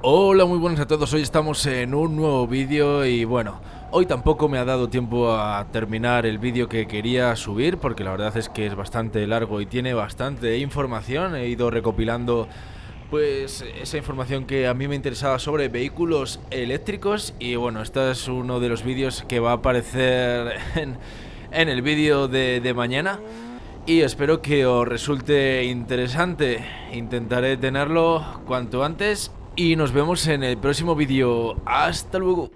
Hola, muy buenas a todos, hoy estamos en un nuevo vídeo y bueno, hoy tampoco me ha dado tiempo a terminar el vídeo que quería subir porque la verdad es que es bastante largo y tiene bastante información, he ido recopilando pues esa información que a mí me interesaba sobre vehículos eléctricos y bueno, este es uno de los vídeos que va a aparecer en, el vídeo de, de mañana y espero que os resulte interesante. Intentaré tenerlo cuanto antes y nos vemos en el próximo vídeo. Hasta luego.